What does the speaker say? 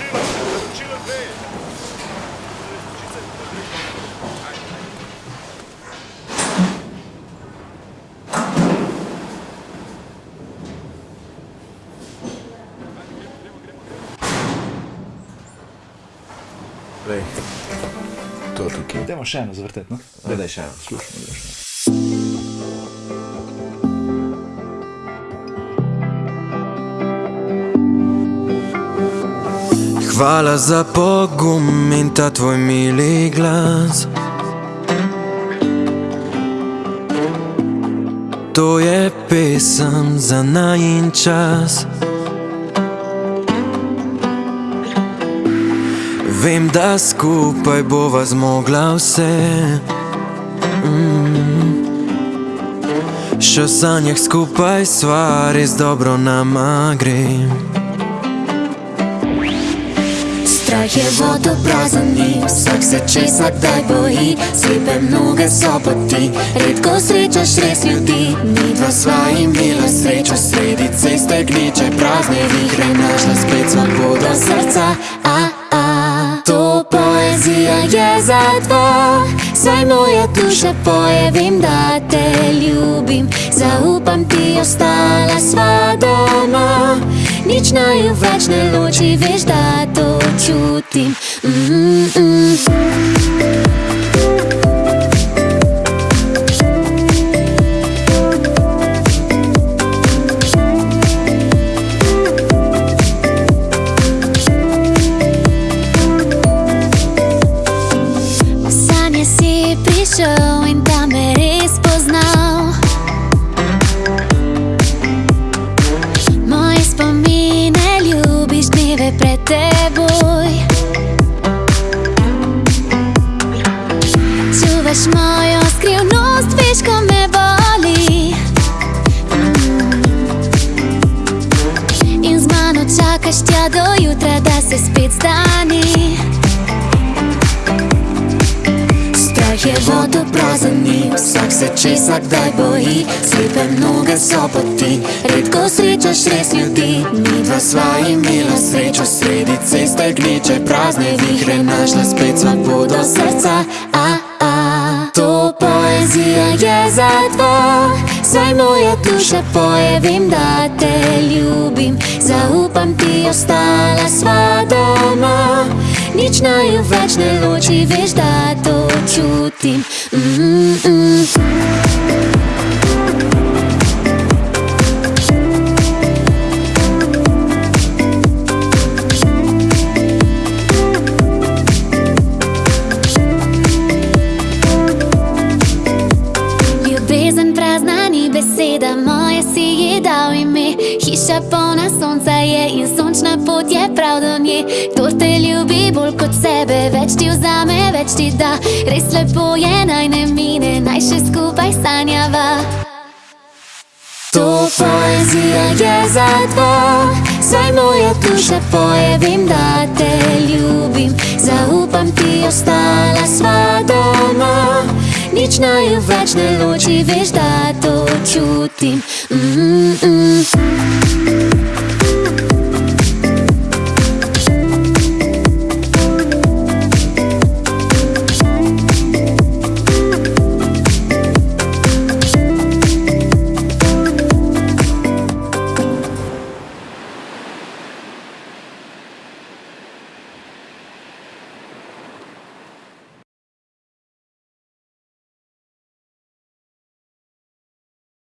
Zaročilo, zaročilo dve. Lej, to tukaj. Dajmo še eno zavrtet, no? Gledaj še eno. Slušamo, da še. Hvala za pogum in ta tvoj mili glas. To je pesem za najin čas. Vem, da skupaj bova zmogla vse. Mm. Še v sanjah skupaj sva res dobro nama gre. Strah je vodoprazen ni, vsak se česa kdaj boji. Slepe mnoge so poti, redko srečaš res ljudi. Mi dva sva imela srečo. Sredi ceste gneče Prazne vihre našla spet svobodo srca. A, a. To poezija je za dva, saj moja duša poje Vem, da te ljubim, zaupam ti, ostala sva Nič naju več ne loči, veš, da to čutim mm -mm. V sanje si prišel in tam me res poznal se spet zdani. Strah je vodoprazen ni, vsak se česa kdaj boji. Slepe mnoge so poti, redko srečaš res ljudi. Mi dva sva imela srečo sredi ceste gneče Prazne vihre. Našla spet svobodo srca a, a. Je za dva, saj moja duša poje Vem, da te ljubim, zaupam ti, ostala sva doma. Nič naju več ne loči, veš, da to čutim. Mm -mm. Hiša polna sonca je in sončna pot je prav do nje. Kdor te ljubi bolj kot sebe, več ti vzame, več ti da. Res lepo je, naj ne mine, naj še skupaj sanjava. To poezija je za dva, saj moja duša poje Vem, da te ljubim, zaupam ti, ostala sva doma Nič naju več ne loči, veš,